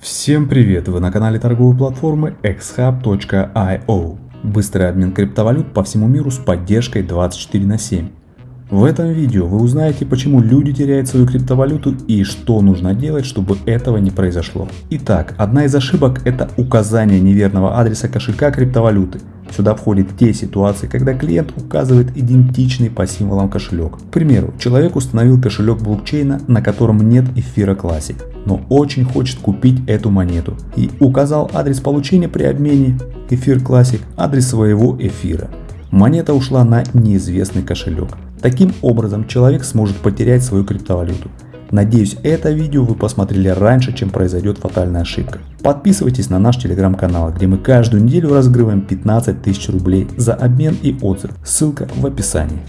Всем привет! Вы на канале торговой платформы xhub.io. Быстрый обмен криптовалют по всему миру с поддержкой 24 на 7. В этом видео вы узнаете, почему люди теряют свою криптовалюту и что нужно делать, чтобы этого не произошло. Итак, одна из ошибок это указание неверного адреса кошелька криптовалюты. Сюда входят те ситуации, когда клиент указывает идентичный по символам кошелек. К примеру, человек установил кошелек блокчейна, на котором нет эфира Classic, но очень хочет купить эту монету и указал адрес получения при обмене эфир Classic, адрес своего эфира. Монета ушла на неизвестный кошелек. Таким образом человек сможет потерять свою криптовалюту. Надеюсь это видео вы посмотрели раньше, чем произойдет фатальная ошибка. Подписывайтесь на наш телеграм-канал, где мы каждую неделю разыгрываем 15 тысяч рублей за обмен и отзыв. Ссылка в описании.